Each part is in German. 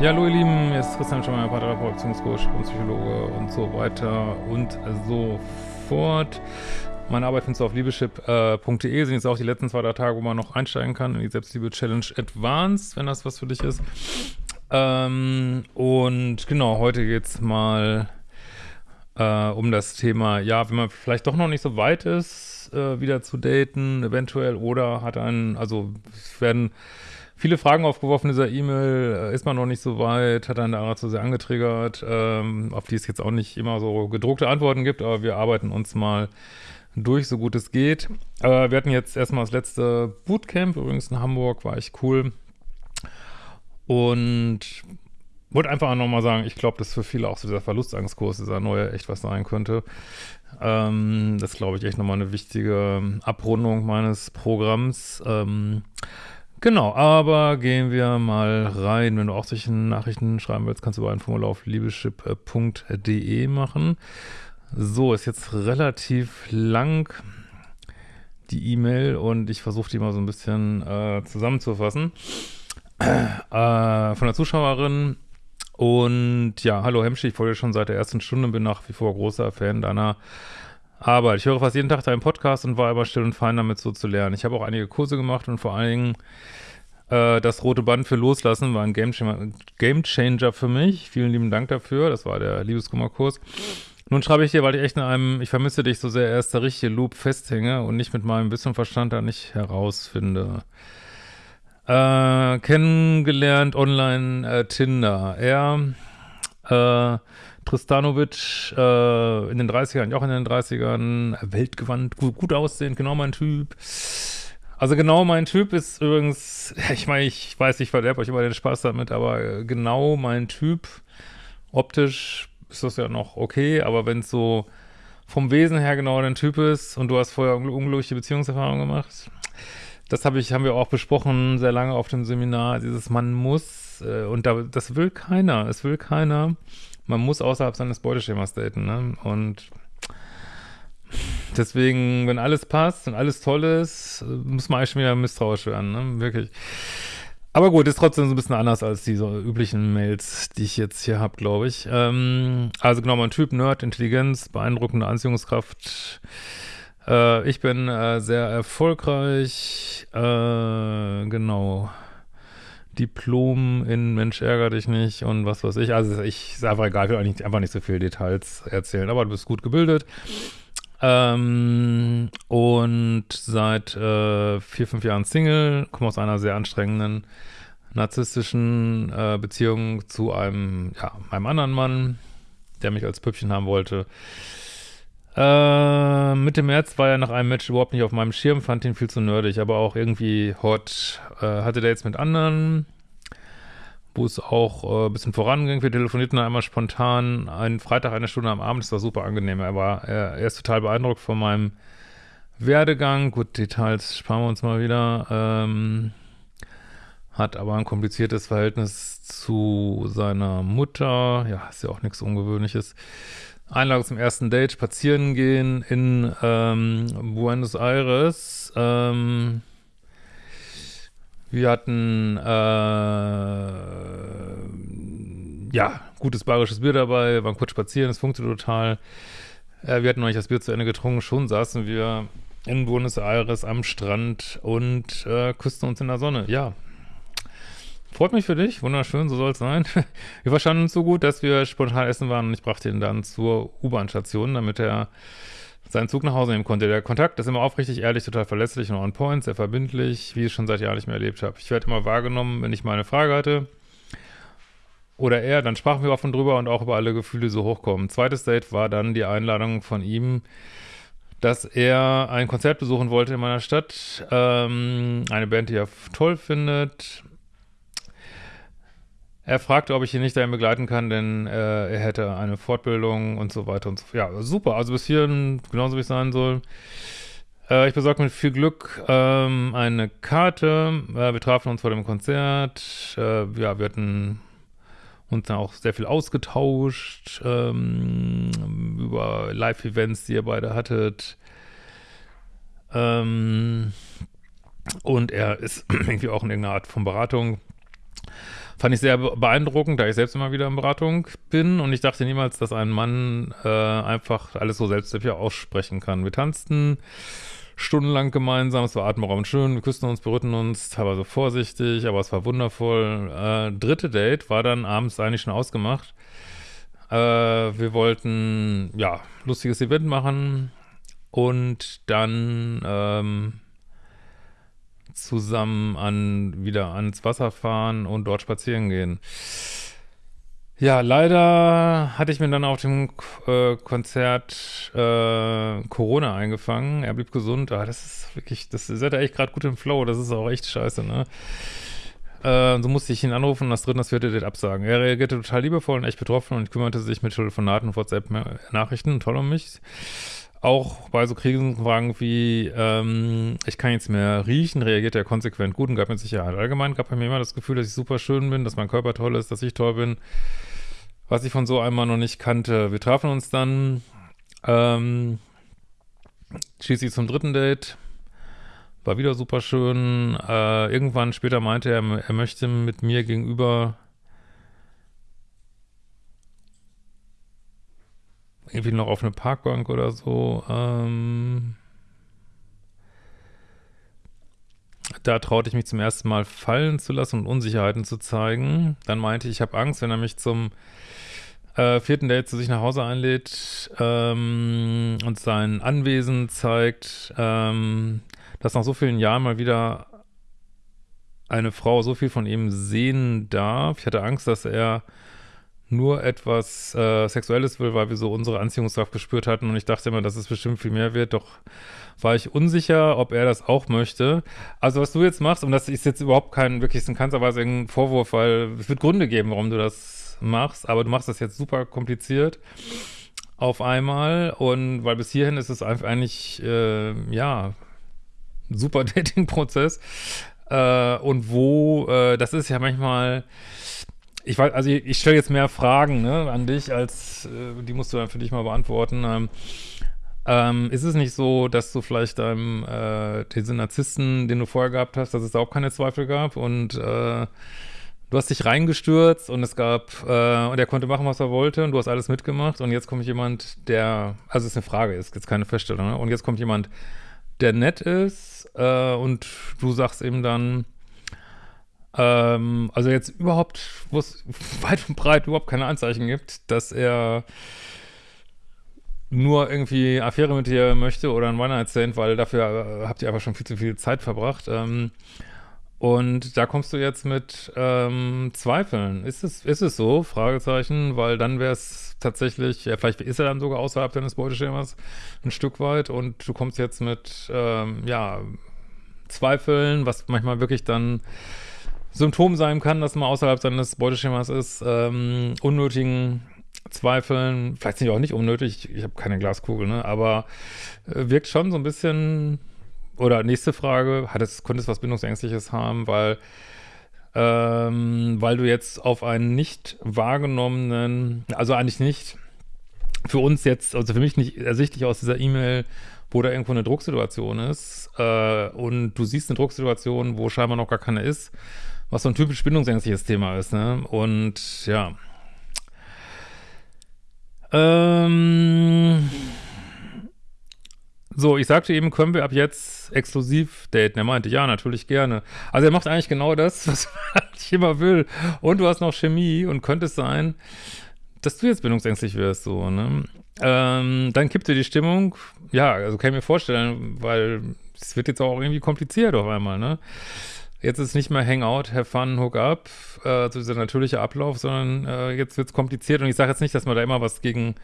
Ja, hallo ihr Lieben, hier ist Christian Schemmer, Beziehungscoach und Psychologe und so weiter und so fort. Meine Arbeit findest du auf liebeschip.de, sind jetzt auch die letzten zwei, drei Tage, wo man noch einsteigen kann in die Selbstliebe-Challenge Advanced, wenn das was für dich ist. Ähm, und genau, heute geht's mal äh, um das Thema, ja, wenn man vielleicht doch noch nicht so weit ist, äh, wieder zu daten, eventuell, oder hat einen, also es werden viele Fragen aufgeworfen dieser E-Mail, äh, ist man noch nicht so weit, hat einen daran zu sehr angetriggert, ähm, auf die es jetzt auch nicht immer so gedruckte Antworten gibt, aber wir arbeiten uns mal durch, so gut es geht. Äh, wir hatten jetzt erstmal das letzte Bootcamp, übrigens in Hamburg, war echt cool. Und wollte einfach nochmal sagen, ich glaube, dass für viele auch so dieser Verlustangstkurs, dieser neue, echt was sein könnte. Ähm, das glaube ich echt nochmal eine wichtige Abrundung meines Programms. Ähm, genau, aber gehen wir mal rein. Wenn du auch solche Nachrichten schreiben willst, kannst du über ein Formular auf liebeschip.de machen. So, ist jetzt relativ lang die E-Mail und ich versuche die mal so ein bisschen äh, zusammenzufassen äh, von der Zuschauerin. Und ja, hallo Hemschi, ich folge schon seit der ersten Stunde, bin nach wie vor großer Fan deiner Arbeit. Ich höre fast jeden Tag deinen Podcast und war immer still und fein damit so zu lernen. Ich habe auch einige Kurse gemacht und vor allen Dingen äh, das rote Band für Loslassen war ein Game Game für mich. Vielen lieben Dank dafür. Das war der Liebeskummerkurs. Nun schreibe ich dir, weil ich echt in einem, ich vermisse dich so sehr, erst der richtige Loop festhänge und nicht mit meinem Wissen und Verstand da nicht herausfinde. Äh, kennengelernt online äh, Tinder. Er, äh, Tristanovic, äh, in den 30ern, auch in den 30ern, weltgewandt, gut, gut aussehend, genau mein Typ. Also genau mein Typ ist übrigens, ich meine, ich weiß, ich verderbe euch immer den Spaß damit, aber äh, genau mein Typ, optisch ist das ja noch okay, aber wenn es so vom Wesen her genau dein Typ ist und du hast vorher unglückliche Beziehungserfahrungen gemacht, das habe ich, haben wir auch besprochen, sehr lange auf dem Seminar, dieses man muss, äh, und da, das will keiner, es will keiner, man muss außerhalb seines Beuteschemas daten, ne? Und deswegen, wenn alles passt und alles toll ist, muss man eigentlich schon wieder misstrauisch werden, ne? Wirklich. Aber gut, ist trotzdem so ein bisschen anders als diese üblichen Mails, die ich jetzt hier habe, glaube ich. Ähm, also genau, mein Typ, Nerd, Intelligenz, beeindruckende Anziehungskraft, äh, ich bin äh, sehr erfolgreich, äh, genau. Diplom in Mensch ärger dich nicht und was weiß ich. Also ich ist einfach egal, ich will eigentlich einfach nicht so viele Details erzählen, aber du bist gut gebildet. Ähm, und seit äh, vier, fünf Jahren Single, komme aus einer sehr anstrengenden narzisstischen äh, Beziehung zu einem, ja, einem anderen Mann, der mich als Püppchen haben wollte. Äh, Mitte März war er nach einem Match überhaupt nicht auf meinem Schirm, fand ihn viel zu nerdig, aber auch irgendwie hot. Äh, hatte jetzt mit anderen, wo es auch äh, ein bisschen voranging. Wir telefonierten einmal spontan, einen Freitag, eine Stunde am Abend, das war super angenehm. Er war, er, er ist total beeindruckt von meinem Werdegang. Gut, Details sparen wir uns mal wieder. Ähm, hat aber ein kompliziertes Verhältnis zu seiner Mutter. Ja, ist ja auch nichts Ungewöhnliches. Einladung zum ersten Date, spazieren gehen in ähm, Buenos Aires. Ähm, wir hatten äh, ja gutes bayerisches Bier dabei, waren kurz spazieren, es funktioniert total. Äh, wir hatten noch nicht das Bier zu Ende getrunken, schon saßen wir in Buenos Aires am Strand und äh, küssten uns in der Sonne. Ja, Freut mich für dich, wunderschön, so soll es sein. Wir verstanden uns so gut, dass wir spontan essen waren und ich brachte ihn dann zur U-Bahn-Station, damit er seinen Zug nach Hause nehmen konnte. Der Kontakt ist immer aufrichtig, ehrlich, total verlässlich und on point, sehr verbindlich, wie ich es schon seit Jahren nicht mehr erlebt habe. Ich werde immer wahrgenommen, wenn ich mal eine Frage hatte oder er, dann sprachen wir offen drüber und auch über alle Gefühle, so hochkommen. Zweites Date war dann die Einladung von ihm, dass er ein Konzert besuchen wollte in meiner Stadt. Ähm, eine Band, die er toll findet. Er fragte, ob ich ihn nicht dahin begleiten kann, denn äh, er hätte eine Fortbildung und so weiter und so fort. Ja, super. Also bis hierhin genauso wie es sein soll. Äh, ich besorgte mit viel Glück ähm, eine Karte. Äh, wir trafen uns vor dem Konzert. Äh, ja, wir hatten uns dann auch sehr viel ausgetauscht ähm, über Live-Events, die ihr beide hattet. Ähm, und er ist irgendwie auch in irgendeiner Art von Beratung Fand ich sehr beeindruckend, da ich selbst immer wieder in Beratung bin und ich dachte niemals, dass ein Mann äh, einfach alles so selbstsicher aussprechen kann. Wir tanzten stundenlang gemeinsam, es war atemberaubend schön, wir küssten uns, berührten uns, teilweise vorsichtig, aber es war wundervoll. Äh, dritte Date war dann abends eigentlich schon ausgemacht. Äh, wir wollten, ja, lustiges Event machen und dann ähm, zusammen an wieder ans Wasser fahren und dort spazieren gehen. Ja, leider hatte ich mir dann auf dem äh, Konzert äh, Corona eingefangen. Er blieb gesund. Ah, das ist wirklich, das ist ja echt gerade gut im Flow. Das ist auch echt scheiße, ne? Äh, so musste ich ihn anrufen und das dritte das vierte Date absagen. Er reagierte total liebevoll und echt betroffen und kümmerte sich mit Telefonaten und WhatsApp-Nachrichten toll um mich auch bei so Krisenfragen wie, ähm, ich kann jetzt mehr riechen, reagiert er konsequent gut und gab mir Sicherheit. Allgemein gab er mir immer das Gefühl, dass ich super schön bin, dass mein Körper toll ist, dass ich toll bin, was ich von so einmal noch nicht kannte. Wir trafen uns dann ähm, schließlich zum dritten Date. War wieder super schön. Äh, irgendwann später meinte er, er möchte mit mir gegenüber irgendwie noch auf eine Parkbank oder so. Ähm, da traute ich mich zum ersten Mal fallen zu lassen und Unsicherheiten zu zeigen. Dann meinte ich, ich habe Angst, wenn er mich zum äh, vierten Date zu sich nach Hause einlädt ähm, und sein Anwesen zeigt, ähm, dass nach so vielen Jahren mal wieder eine Frau so viel von ihm sehen darf. Ich hatte Angst, dass er nur etwas äh, Sexuelles will, weil wir so unsere Anziehungskraft gespürt hatten. Und ich dachte immer, dass es bestimmt viel mehr wird, doch war ich unsicher, ob er das auch möchte. Also was du jetzt machst, und das ist jetzt überhaupt kein wirklich in keinster Weise ein Vorwurf, weil es wird Gründe geben, warum du das machst, aber du machst das jetzt super kompliziert auf einmal. Und weil bis hierhin ist es einfach eigentlich, äh, ja, super Dating-Prozess. Äh, und wo, äh, das ist ja manchmal ich weiß, also ich, ich stelle jetzt mehr Fragen ne, an dich, als äh, die musst du dann für dich mal beantworten. Ähm, ähm, ist es nicht so, dass du vielleicht deinem äh, diesen Narzissten, den du vorher gehabt hast, dass es da auch keine Zweifel gab und äh, du hast dich reingestürzt und es gab, äh, und er konnte machen, was er wollte und du hast alles mitgemacht und jetzt kommt jemand, der, also es ist eine Frage, ist jetzt keine Feststellung, ne? und jetzt kommt jemand, der nett ist äh, und du sagst ihm dann, ähm, also jetzt überhaupt, wo es weit und breit überhaupt keine Anzeichen gibt, dass er nur irgendwie Affäre mit dir möchte oder ein One-Night-Stand, weil dafür äh, habt ihr einfach schon viel zu viel Zeit verbracht. Ähm, und da kommst du jetzt mit ähm, Zweifeln. Ist es, ist es so? Fragezeichen, weil dann wäre es tatsächlich, ja, vielleicht ist er dann sogar außerhalb deines Beuteschemas ein Stück weit und du kommst jetzt mit, ähm, ja, Zweifeln, was manchmal wirklich dann Symptom sein kann, dass man außerhalb seines Beuteschemas ist, ähm, unnötigen Zweifeln, vielleicht sind die auch nicht unnötig, ich, ich habe keine Glaskugel, ne, aber äh, wirkt schon so ein bisschen, oder nächste Frage, hat es, könnte es was Bindungsängstliches haben, weil ähm, weil du jetzt auf einen nicht wahrgenommenen, also eigentlich nicht, für uns jetzt, also für mich nicht ersichtlich aus dieser E-Mail, wo da irgendwo eine Drucksituation ist äh, und du siehst eine Drucksituation, wo scheinbar noch gar keine ist was so ein typisch bindungsängstliches Thema ist, ne? Und ja. Ähm, so, ich sagte eben, können wir ab jetzt exklusiv daten? Er meinte, ja, natürlich gerne. Also er macht eigentlich genau das, was ich immer will. Und du hast noch Chemie und könnte es sein, dass du jetzt bindungsängstlich wirst, so, ne? Ähm, dann kippt dir die Stimmung. Ja, also kann ich mir vorstellen, weil es wird jetzt auch irgendwie kompliziert auf einmal, ne? Jetzt ist nicht mehr Hangout, have fun, hook up, äh, so dieser natürliche Ablauf, sondern äh, jetzt wird es kompliziert und ich sage jetzt nicht, dass man da immer was gegen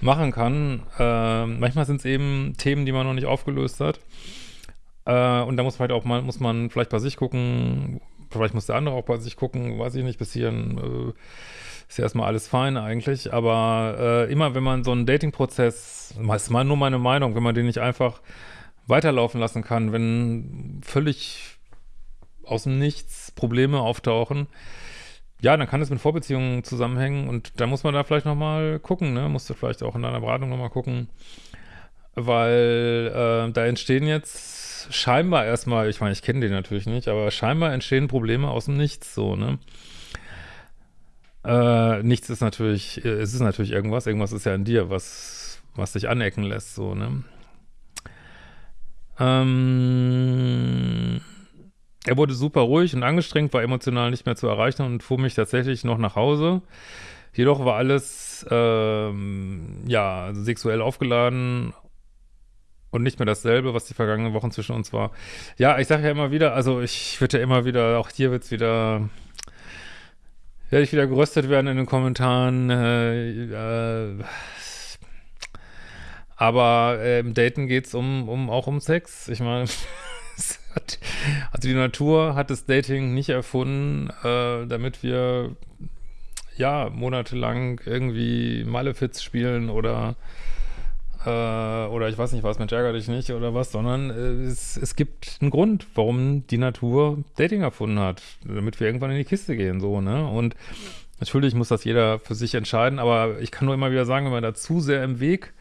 machen kann. Äh, manchmal sind es eben Themen, die man noch nicht aufgelöst hat. Äh, und da muss vielleicht auch mal, muss man vielleicht bei sich gucken, vielleicht muss der andere auch bei sich gucken, weiß ich nicht, bis hierhin äh, ist ja erstmal alles fein eigentlich, aber äh, immer wenn man so einen Dating-Prozess, ist mal nur meine Meinung, wenn man den nicht einfach weiterlaufen lassen kann, wenn völlig aus dem Nichts Probleme auftauchen, ja, dann kann es mit Vorbeziehungen zusammenhängen und da muss man da vielleicht nochmal gucken, ne? Musst du vielleicht auch in deiner Beratung nochmal gucken, weil äh, da entstehen jetzt scheinbar erstmal, ich meine, ich kenne den natürlich nicht, aber scheinbar entstehen Probleme aus dem Nichts so, ne? Äh, nichts ist natürlich, äh, es ist natürlich irgendwas, irgendwas ist ja in dir, was, was dich anecken lässt, so, ne? Ähm, er wurde super ruhig und angestrengt, war emotional nicht mehr zu erreichen und fuhr mich tatsächlich noch nach Hause. Jedoch war alles, ähm, ja, sexuell aufgeladen und nicht mehr dasselbe, was die vergangenen Wochen zwischen uns war. Ja, ich sage ja immer wieder, also ich würde ja immer wieder, auch hier wird es wieder, werde ich wieder geröstet werden in den Kommentaren. Äh, äh, aber äh, im Daten geht es um, um, auch um Sex. Ich meine, also die Natur hat das Dating nicht erfunden, äh, damit wir ja monatelang irgendwie Malefiz spielen oder äh, oder ich weiß nicht was, Mensch, ärgere dich nicht oder was, sondern äh, es, es gibt einen Grund, warum die Natur Dating erfunden hat, damit wir irgendwann in die Kiste gehen, so, ne? Und natürlich muss das jeder für sich entscheiden, aber ich kann nur immer wieder sagen, wenn man da zu sehr im Weg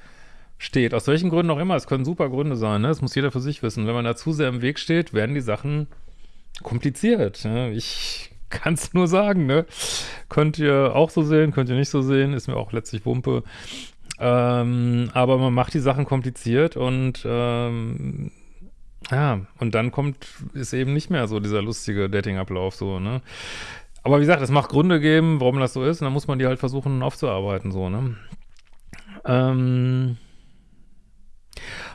steht, aus welchen Gründen auch immer, es können super Gründe sein, ne? Das muss jeder für sich wissen. Wenn man da zu sehr im Weg steht, werden die Sachen kompliziert. Ne? Ich kann es nur sagen, ne? Könnt ihr auch so sehen, könnt ihr nicht so sehen, ist mir auch letztlich Wumpe. Ähm, aber man macht die Sachen kompliziert und ähm, ja, und dann kommt, ist eben nicht mehr so dieser lustige Dating-Ablauf so, ne? Aber wie gesagt, es macht Gründe geben, warum das so ist, und dann muss man die halt versuchen aufzuarbeiten, so, ne? Ähm,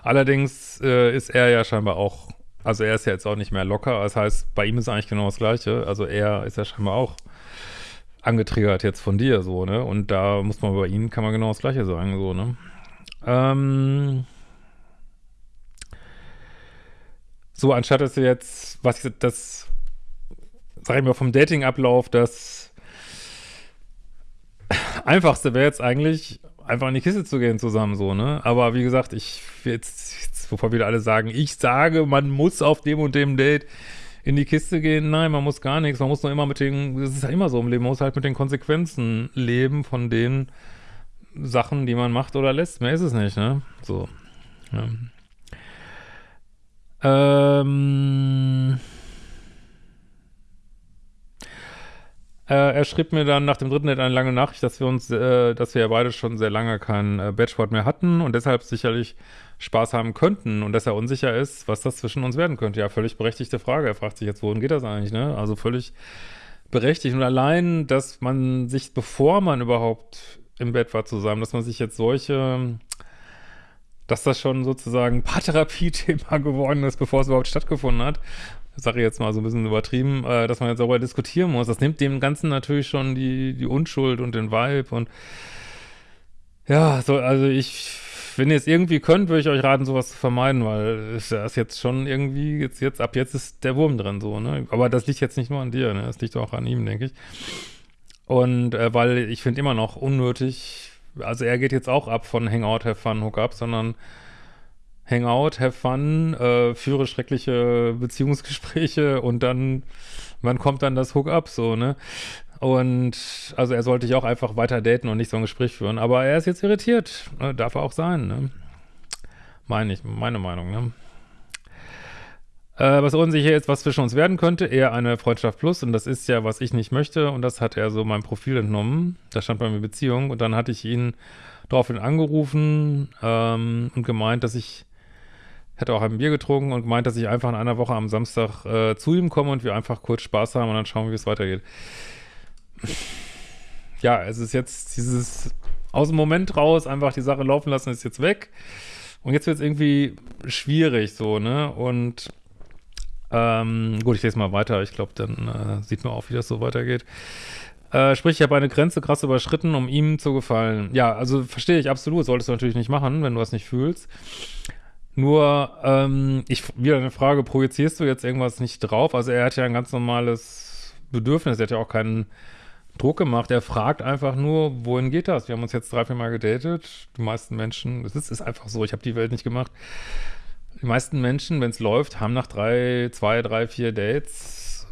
allerdings äh, ist er ja scheinbar auch, also er ist ja jetzt auch nicht mehr locker, das heißt, bei ihm ist eigentlich genau das Gleiche, also er ist ja scheinbar auch angetriggert jetzt von dir, so, ne? Und da muss man bei ihnen, kann man genau das Gleiche sagen, so, ne? Ähm so, anstatt dass du jetzt, was ich, das, sag ich mal, vom Dating-Ablauf, das Einfachste wäre jetzt eigentlich, einfach in die Kiste zu gehen zusammen, so, ne? Aber wie gesagt, ich, jetzt, jetzt bevor wieder alle sagen, ich sage, man muss auf dem und dem Date in die Kiste gehen. Nein, man muss gar nichts. Man muss nur immer mit den, das ist ja immer so im Leben, man muss halt mit den Konsequenzen leben von den Sachen, die man macht oder lässt. Mehr ist es nicht, ne? So. Ja. Ähm. Äh, er schrieb mir dann nach dem dritten Date eine lange Nachricht, dass wir uns, äh, dass wir ja beide schon sehr lange keinen äh, Batchboard mehr hatten und deshalb sicherlich Spaß haben könnten und dass er unsicher ist, was das zwischen uns werden könnte. Ja, völlig berechtigte Frage. Er fragt sich jetzt, wohin geht das eigentlich, ne? Also völlig berechtigt. Und allein, dass man sich, bevor man überhaupt im Bett war zusammen, dass man sich jetzt solche, dass das schon sozusagen Paartherapie-Thema geworden ist, bevor es überhaupt stattgefunden hat, sage ich jetzt mal so ein bisschen übertrieben, äh, dass man jetzt darüber diskutieren muss. Das nimmt dem Ganzen natürlich schon die, die Unschuld und den Vibe und ja, so, also ich, wenn ihr es irgendwie könnt, würde ich euch raten, sowas zu vermeiden, weil es ist jetzt schon irgendwie, jetzt, jetzt, ab jetzt ist der Wurm drin, so, ne? Aber das liegt jetzt nicht nur an dir, ne? Das liegt auch an ihm, denke ich. Und äh, weil ich finde immer noch unnötig, also er geht jetzt auch ab von Hangout, Have Fun, Hookup, sondern Hangout, have fun, äh, führe schreckliche Beziehungsgespräche und dann, wann kommt dann das Hookup so, ne? Und also er sollte ich auch einfach weiter daten und nicht so ein Gespräch führen. Aber er ist jetzt irritiert. Ne? Darf er auch sein, ne? Meine ich, meine Meinung, ne? Äh, was unsicher ist, was zwischen uns werden könnte, eher eine Freundschaft plus. Und das ist ja, was ich nicht möchte. Und das hat er so meinem Profil entnommen. Da stand bei mir Beziehung. Und dann hatte ich ihn daraufhin angerufen ähm, und gemeint, dass ich hätte auch ein Bier getrunken und gemeint, dass ich einfach in einer Woche am Samstag äh, zu ihm komme und wir einfach kurz Spaß haben und dann schauen, wie es weitergeht. Ja, es ist jetzt dieses aus dem Moment raus, einfach die Sache laufen lassen, ist jetzt weg. Und jetzt wird es irgendwie schwierig so, ne? Und ähm, gut, ich lese mal weiter. Ich glaube, dann äh, sieht man auch, wie das so weitergeht. Äh, sprich, ich habe eine Grenze krass überschritten, um ihm zu gefallen. Ja, also verstehe ich absolut. Solltest du natürlich nicht machen, wenn du das nicht fühlst. Nur, ähm, ich, wieder eine Frage, projizierst du jetzt irgendwas nicht drauf? Also er hat ja ein ganz normales Bedürfnis, er hat ja auch keinen Druck gemacht. Er fragt einfach nur, wohin geht das? Wir haben uns jetzt drei, vier Mal gedatet. Die meisten Menschen, es ist, ist einfach so, ich habe die Welt nicht gemacht. Die meisten Menschen, wenn es läuft, haben nach drei, zwei, drei, vier Dates,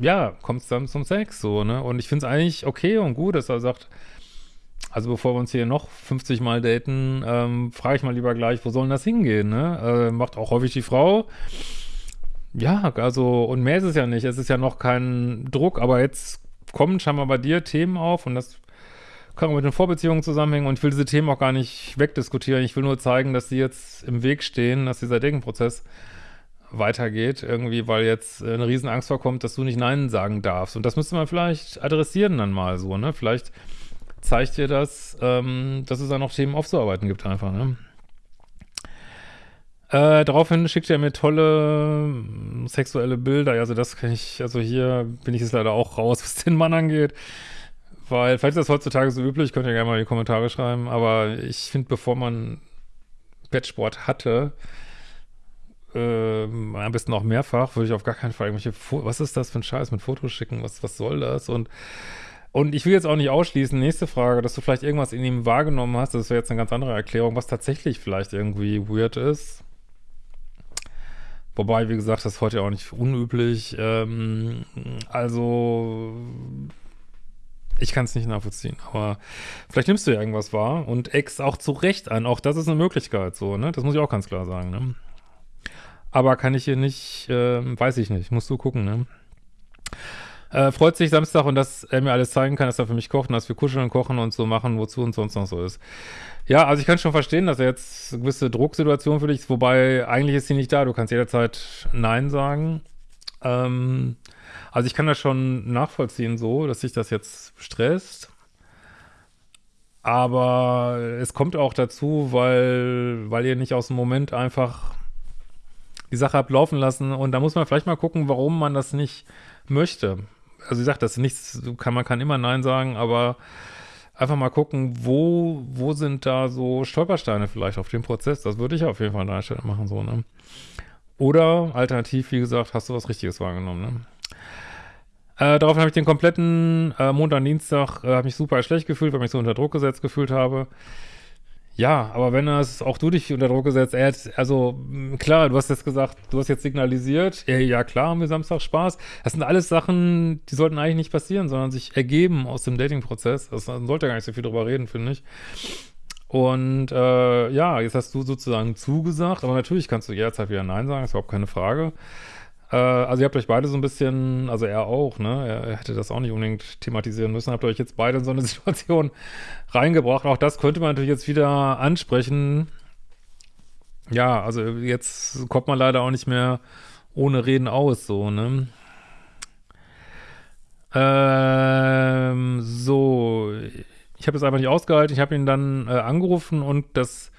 ja, kommt es dann zum Sex, so, ne? Und ich finde es eigentlich okay und gut, dass er sagt, also bevor wir uns hier noch 50 Mal daten, ähm, frage ich mal lieber gleich, wo soll denn das hingehen, ne? Äh, macht auch häufig die Frau. Ja, also, und mehr ist es ja nicht. Es ist ja noch kein Druck, aber jetzt kommen scheinbar bei dir Themen auf und das kann auch mit den Vorbeziehungen zusammenhängen und ich will diese Themen auch gar nicht wegdiskutieren. Ich will nur zeigen, dass sie jetzt im Weg stehen, dass dieser Denkprozess weitergeht, irgendwie, weil jetzt eine Riesenangst vorkommt, dass du nicht Nein sagen darfst. Und das müsste man vielleicht adressieren dann mal so, ne? Vielleicht zeigt dir das, ähm, dass es da noch Themen aufzuarbeiten gibt einfach, ne? Äh, daraufhin schickt er mir tolle äh, sexuelle Bilder. Also das kann ich, also hier bin ich jetzt leider auch raus, was den Mann angeht. Weil, vielleicht ist das heutzutage so üblich, könnt ihr gerne mal in die Kommentare schreiben, aber ich finde, bevor man Bettsport hatte, äh, am besten auch mehrfach, würde ich auf gar keinen Fall irgendwelche, Fo was ist das für ein Scheiß mit Fotos schicken, was, was soll das? Und, und ich will jetzt auch nicht ausschließen, nächste Frage, dass du vielleicht irgendwas in ihm wahrgenommen hast, das wäre jetzt eine ganz andere Erklärung, was tatsächlich vielleicht irgendwie weird ist Wobei, wie gesagt, das ist heute auch nicht unüblich. Ähm, also, ich kann es nicht nachvollziehen, aber vielleicht nimmst du ja irgendwas wahr und ex auch zu Recht an. Auch das ist eine Möglichkeit, so, ne? Das muss ich auch ganz klar sagen, ne? Aber kann ich hier nicht, äh, weiß ich nicht, musst du gucken, ne? Äh, freut sich Samstag und dass er mir alles zeigen kann, dass er für mich kocht und dass wir kuscheln und kochen und so machen, wozu und sonst noch so ist. Ja, also ich kann schon verstehen, dass er jetzt eine gewisse Drucksituation für dich ist, wobei eigentlich ist sie nicht da. Du kannst jederzeit Nein sagen. Ähm, also ich kann das schon nachvollziehen so, dass sich das jetzt stresst. Aber es kommt auch dazu, weil, weil ihr nicht aus dem Moment einfach die Sache habt laufen lassen. Und da muss man vielleicht mal gucken, warum man das nicht möchte also ich sag, das ist nichts, kann, man kann immer Nein sagen, aber einfach mal gucken, wo, wo sind da so Stolpersteine vielleicht auf dem Prozess. Das würde ich auf jeden Fall an deiner Stelle machen, so, ne? Oder alternativ, wie gesagt, hast du was Richtiges wahrgenommen, ne? Äh, daraufhin habe ich den kompletten äh, Montag, Dienstag, äh, habe mich super schlecht gefühlt, weil ich mich so unter Druck gesetzt gefühlt habe. Ja, aber wenn das auch du dich unter Druck gesetzt, er hat, also klar, du hast jetzt gesagt, du hast jetzt signalisiert, ja, ja klar, haben wir Samstag Spaß. Das sind alles Sachen, die sollten eigentlich nicht passieren, sondern sich ergeben aus dem Dating-Prozess. Das sollte gar nicht so viel drüber reden, finde ich. Und äh, ja, jetzt hast du sozusagen zugesagt, aber natürlich kannst du jederzeit wieder Nein sagen, ist überhaupt keine Frage. Äh, also ihr habt euch beide so ein bisschen, also er auch, ne, er, hätte das auch nicht unbedingt thematisieren müssen, habt euch jetzt beide in so eine Situation reingebracht. Auch das könnte man natürlich jetzt wieder ansprechen. Ja, also jetzt kommt man leider auch nicht mehr ohne Reden aus, so, ne. Ähm, so, ich habe es einfach nicht ausgehalten. Ich habe ihn dann äh, angerufen und das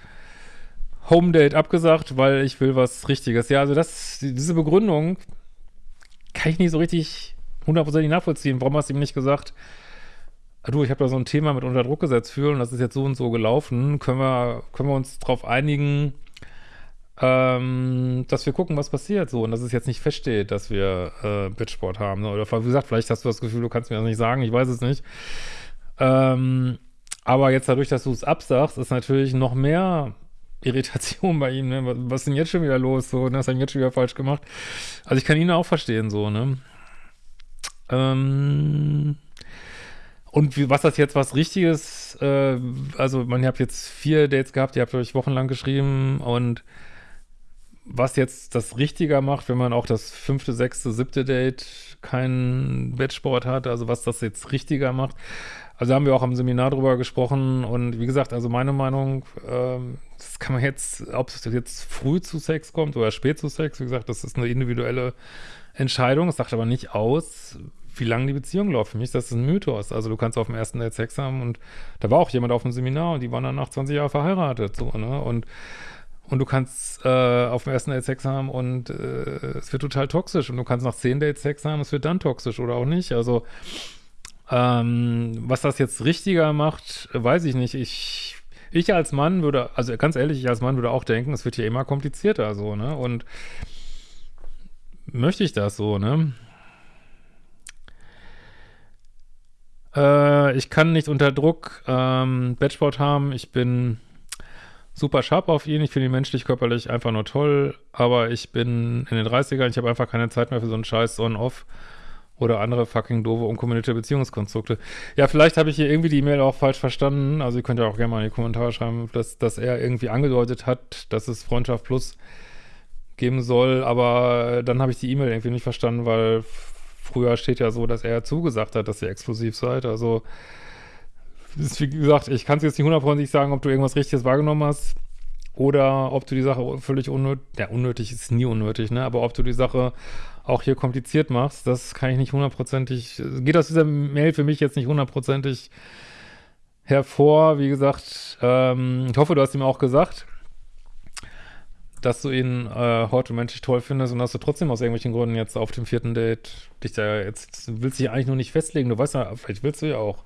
Home Date abgesagt, weil ich will was Richtiges. Ja, also das, diese Begründung kann ich nicht so richtig hundertprozentig nachvollziehen. Warum hast du ihm nicht gesagt, ah, du, ich habe da so ein Thema mit unter Druck gesetzt fühlen das ist jetzt so und so gelaufen. Können wir, können wir uns darauf einigen, ähm, dass wir gucken, was passiert so und dass es jetzt nicht feststeht, dass wir äh, Bitchsport haben. Oder wie gesagt, vielleicht hast du das Gefühl, du kannst mir das nicht sagen, ich weiß es nicht. Ähm, aber jetzt dadurch, dass du es absagst, ist natürlich noch mehr Irritation bei ihm, ne? Was ist denn jetzt schon wieder los? So, ne? Was hat jetzt schon wieder falsch gemacht? Also ich kann ihn auch verstehen, so, ne? Ähm, und wie, was das jetzt was Richtiges, äh, also man, ihr habt jetzt vier Dates gehabt, ihr habt euch wochenlang geschrieben und was jetzt das richtiger macht, wenn man auch das fünfte, sechste, siebte Date keinen Wettsport hat, also was das jetzt richtiger macht, also haben wir auch am Seminar drüber gesprochen und wie gesagt, also meine Meinung, ähm, das kann man jetzt, ob es jetzt früh zu Sex kommt oder spät zu Sex, wie gesagt, das ist eine individuelle Entscheidung. Es sagt aber nicht aus, wie lange die Beziehung läuft. Für mich ist das ein Mythos. Also du kannst auf dem ersten Date Sex haben und da war auch jemand auf dem Seminar und die waren dann nach 20 Jahren verheiratet, so, ne? Und und du kannst äh, auf dem ersten Date Sex haben und äh, es wird total toxisch. Und du kannst nach zehn Dates Sex haben, es wird dann toxisch oder auch nicht. Also ähm, was das jetzt richtiger macht, weiß ich nicht. Ich, ich als Mann würde, also ganz ehrlich, ich als Mann würde auch denken, es wird hier immer komplizierter so, ne? Und möchte ich das so, ne? Äh, ich kann nicht unter Druck ähm, Batchboard haben. Ich bin super sharp auf ihn. Ich finde ihn menschlich, körperlich einfach nur toll. Aber ich bin in den 30ern. Ich habe einfach keine Zeit mehr für so einen Scheiß On-Off oder andere fucking doofe, unkommentierte Beziehungskonstrukte. Ja, vielleicht habe ich hier irgendwie die E-Mail auch falsch verstanden. Also ihr könnt ja auch gerne mal in die Kommentare schreiben, dass, dass er irgendwie angedeutet hat, dass es Freundschaft Plus geben soll. Aber dann habe ich die E-Mail irgendwie nicht verstanden, weil früher steht ja so, dass er zugesagt hat, dass ihr exklusiv seid. Also, ist, wie gesagt, ich kann es jetzt nicht hundertprozentig sagen, ob du irgendwas Richtiges wahrgenommen hast oder ob du die Sache völlig unnötig, ja, unnötig ist nie unnötig, ne, aber ob du die Sache auch hier kompliziert machst, das kann ich nicht hundertprozentig, geht aus dieser Mail für mich jetzt nicht hundertprozentig hervor. Wie gesagt, ähm, ich hoffe, du hast ihm auch gesagt, dass du ihn äh, heute menschlich toll findest und dass du trotzdem aus irgendwelchen Gründen jetzt auf dem vierten Date dich da jetzt, willst dich eigentlich nur nicht festlegen. Du weißt ja, vielleicht willst du ja auch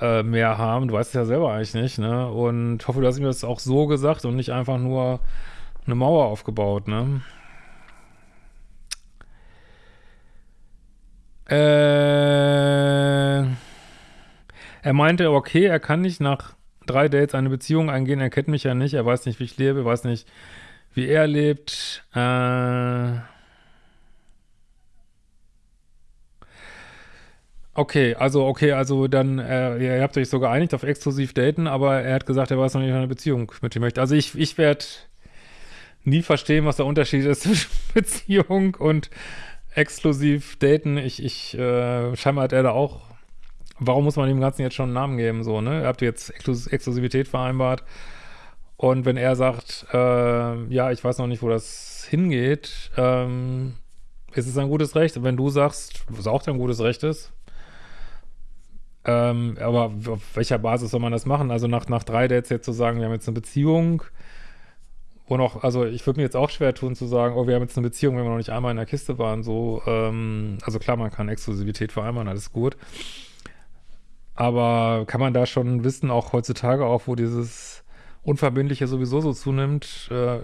äh, mehr haben. Du weißt es ja selber eigentlich nicht, ne? Und hoffe, du hast ihm das auch so gesagt und nicht einfach nur eine Mauer aufgebaut, ne? Äh, er meinte, okay, er kann nicht nach drei Dates eine Beziehung eingehen, er kennt mich ja nicht, er weiß nicht, wie ich lebe, er weiß nicht, wie er lebt. Äh, okay, also, okay, also dann, äh, ihr habt euch so geeinigt auf exklusiv daten, aber er hat gesagt, er weiß noch nicht, eine Beziehung mit dir möchte. Also ich, ich werde nie verstehen, was der Unterschied ist zwischen Beziehung und exklusiv daten. Ich, ich, äh, scheinbar hat er da auch warum muss man dem Ganzen jetzt schon einen Namen geben, so, ne? Ihr habt jetzt Exklus Exklusivität vereinbart und wenn er sagt, äh, ja, ich weiß noch nicht, wo das hingeht, ähm, ist es ein gutes Recht. Und wenn du sagst, was auch dein gutes Recht ist, ähm, aber auf welcher Basis soll man das machen? Also nach, nach drei Dates jetzt zu sagen, wir haben jetzt eine Beziehung, wo noch, also ich würde mir jetzt auch schwer tun zu sagen, oh, wir haben jetzt eine Beziehung, wenn wir noch nicht einmal in der Kiste waren, so, ähm, also klar, man kann Exklusivität vereinbaren, alles gut. Aber kann man da schon wissen, auch heutzutage, auch wo dieses Unverbindliche sowieso so zunimmt, äh,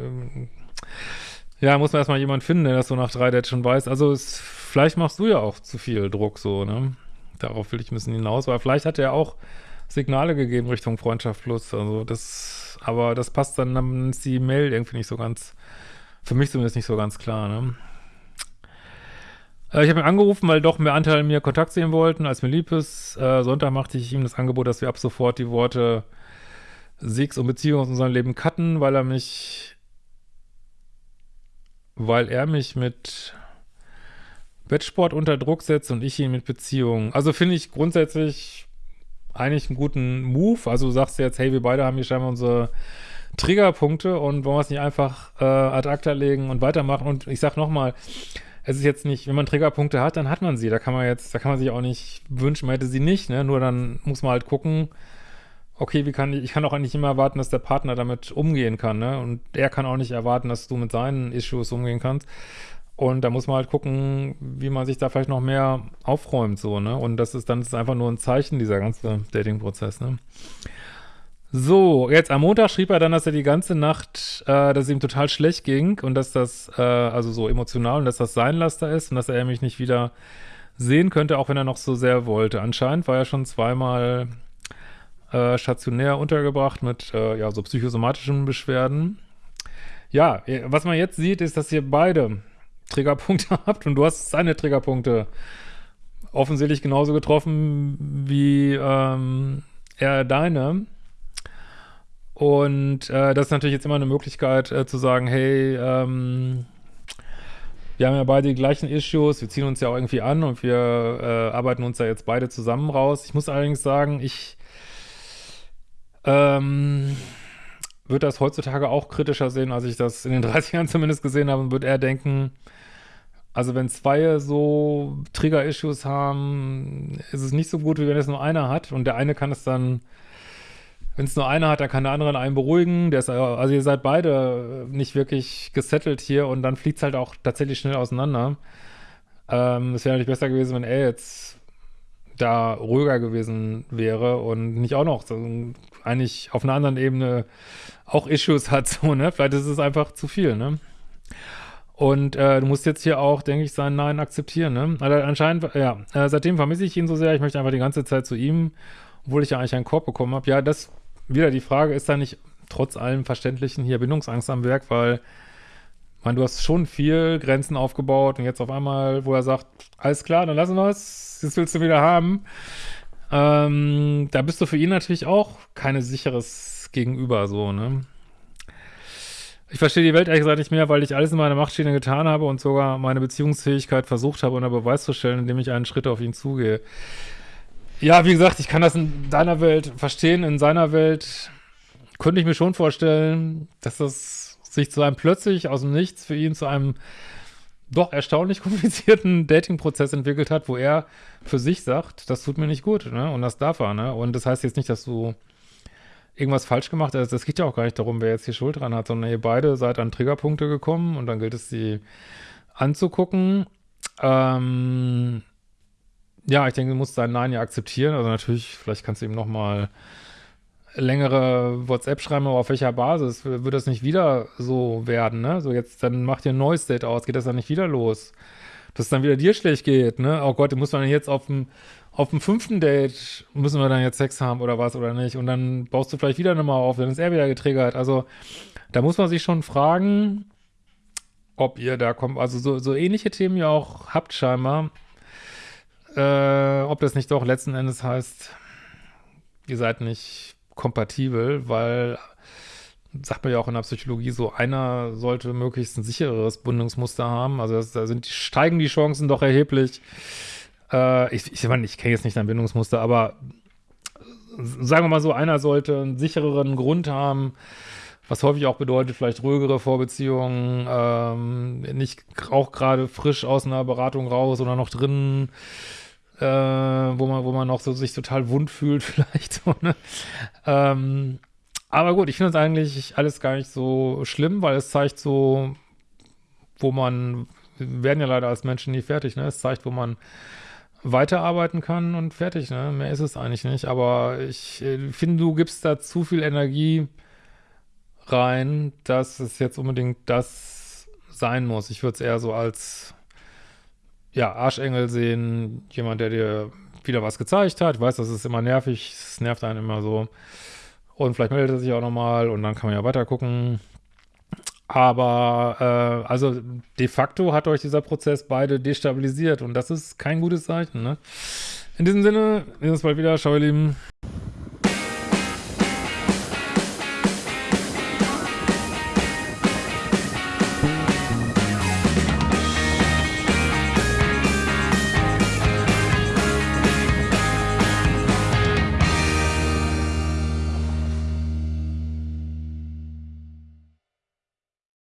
ja, muss man erstmal jemand finden, der das so nach drei Dates schon weiß. Also es, vielleicht machst du ja auch zu viel Druck so, ne? Darauf will ich ein bisschen hinaus, weil vielleicht hat er auch Signale gegeben Richtung Freundschaft Plus. Also das, aber das passt dann, dann ist die Mail irgendwie nicht so ganz, für mich zumindest nicht so ganz klar, ne? Äh, ich habe ihn angerufen, weil doch mehr Anteile mir Kontakt sehen wollten, als mir lieb ist. Äh, Sonntag machte ich ihm das Angebot, dass wir ab sofort die Worte Sex und Beziehung aus unserem Leben cutten, weil er mich, weil er mich mit Bettsport unter Druck setzt und ich ihn mit Beziehung. Also finde ich grundsätzlich eigentlich einen guten Move. Also du sagst jetzt, hey, wir beide haben hier scheinbar unsere Triggerpunkte und wollen wir es nicht einfach äh, ad acta legen und weitermachen. Und ich sag nochmal, es ist jetzt nicht, wenn man Triggerpunkte hat, dann hat man sie. Da kann man jetzt, da kann man sich auch nicht wünschen, man hätte sie nicht, ne? Nur dann muss man halt gucken, okay, wie kann ich, ich kann auch eigentlich immer erwarten, dass der Partner damit umgehen kann, ne? Und er kann auch nicht erwarten, dass du mit seinen Issues umgehen kannst. Und da muss man halt gucken, wie man sich da vielleicht noch mehr aufräumt, so, ne? Und das ist dann ist einfach nur ein Zeichen, dieser ganze Dating-Prozess, ne? So, jetzt am Montag schrieb er dann, dass er die ganze Nacht, äh, dass es ihm total schlecht ging und dass das, äh, also so emotional und dass das sein Laster ist und dass er mich nicht wieder sehen könnte, auch wenn er noch so sehr wollte. Anscheinend war er schon zweimal äh, stationär untergebracht mit, äh, ja, so psychosomatischen Beschwerden. Ja, was man jetzt sieht, ist, dass ihr beide Triggerpunkte habt und du hast seine Triggerpunkte offensichtlich genauso getroffen wie ähm, er deine. Und äh, das ist natürlich jetzt immer eine Möglichkeit äh, zu sagen, hey, ähm, wir haben ja beide die gleichen Issues, wir ziehen uns ja auch irgendwie an und wir äh, arbeiten uns ja jetzt beide zusammen raus. Ich muss allerdings sagen, ich ähm, würde das heutzutage auch kritischer sehen, als ich das in den 30ern zumindest gesehen habe und würde eher denken, also wenn zwei so Trigger-Issues haben, ist es nicht so gut, wie wenn es nur einer hat und der eine kann es dann wenn es nur einer hat, dann kann der andere einen beruhigen. Der ist, also ihr seid beide nicht wirklich gesettelt hier und dann fliegt es halt auch tatsächlich schnell auseinander. Ähm, es wäre natürlich besser gewesen, wenn er jetzt da ruhiger gewesen wäre und nicht auch noch so, eigentlich auf einer anderen Ebene auch Issues hat, so, ne? Vielleicht ist es einfach zu viel, ne? Und äh, du musst jetzt hier auch, denke ich, sein Nein akzeptieren, ne? Also anscheinend, ja, äh, seitdem vermisse ich ihn so sehr, ich möchte einfach die ganze Zeit zu ihm, obwohl ich ja eigentlich einen Korb bekommen habe. Ja, das wieder die Frage, ist da nicht trotz allem Verständlichen hier Bindungsangst am Werk, weil man, du hast schon viel Grenzen aufgebaut und jetzt auf einmal, wo er sagt, alles klar, dann lassen wir es, das willst du wieder haben. Ähm, da bist du für ihn natürlich auch keine sicheres Gegenüber, so, ne? Ich verstehe die Welt ehrlich gesagt nicht mehr, weil ich alles in meiner Machtschiene getan habe und sogar meine Beziehungsfähigkeit versucht habe, unter Beweis zu stellen, indem ich einen Schritt auf ihn zugehe. Ja, wie gesagt, ich kann das in deiner Welt verstehen, in seiner Welt könnte ich mir schon vorstellen, dass das sich zu einem plötzlich aus dem Nichts für ihn zu einem doch erstaunlich komplizierten Dating-Prozess entwickelt hat, wo er für sich sagt, das tut mir nicht gut, ne? Und das darf er, ne? Und das heißt jetzt nicht, dass du irgendwas falsch gemacht hast. Das geht ja auch gar nicht darum, wer jetzt hier Schuld dran hat, sondern ihr beide seid an Triggerpunkte gekommen und dann gilt es, sie anzugucken. Ähm, ja, ich denke, du musst dein Nein ja akzeptieren. Also natürlich, vielleicht kannst du ihm nochmal längere WhatsApp schreiben, aber auf welcher Basis? Wird das nicht wieder so werden, ne? So jetzt, dann macht ihr ein neues Date aus, geht das dann nicht wieder los? Dass es dann wieder dir schlecht geht, ne? Oh Gott, muss man jetzt auf dem auf dem fünften Date müssen wir dann jetzt Sex haben oder was oder nicht? Und dann baust du vielleicht wieder eine Mauer auf, dann ist er wieder getriggert. Also da muss man sich schon fragen, ob ihr da kommt, also so, so ähnliche Themen ihr auch habt scheinbar, äh, ob das nicht doch letzten Endes heißt, ihr seid nicht kompatibel, weil sagt man ja auch in der Psychologie so, einer sollte möglichst ein sichereres Bindungsmuster haben. Also das, da sind, steigen die Chancen doch erheblich. Äh, ich, ich, ich kenne jetzt nicht dein Bindungsmuster, aber sagen wir mal so, einer sollte einen sichereren Grund haben, was häufig auch bedeutet, vielleicht ruhigere Vorbeziehungen, ähm, nicht auch gerade frisch aus einer Beratung raus oder noch drin, äh, wo man, wo man noch so sich total wund fühlt, vielleicht so, ne? Ähm, aber gut, ich finde es eigentlich alles gar nicht so schlimm, weil es zeigt so, wo man, wir werden ja leider als Menschen nie fertig, ne? Es zeigt, wo man weiterarbeiten kann und fertig, ne? Mehr ist es eigentlich nicht. Aber ich äh, finde, du gibst da zu viel Energie rein, dass es jetzt unbedingt das sein muss. Ich würde es eher so als ja, Arschengel sehen, jemand, der dir wieder was gezeigt hat. Ich weiß, das ist immer nervig, es nervt einen immer so. Und vielleicht meldet er sich auch nochmal und dann kann man ja weiter gucken. Aber äh, also de facto hat euch dieser Prozess beide destabilisiert und das ist kein gutes Zeichen. Ne? In diesem Sinne, wir sehen uns bald wieder. Ciao, ihr Lieben.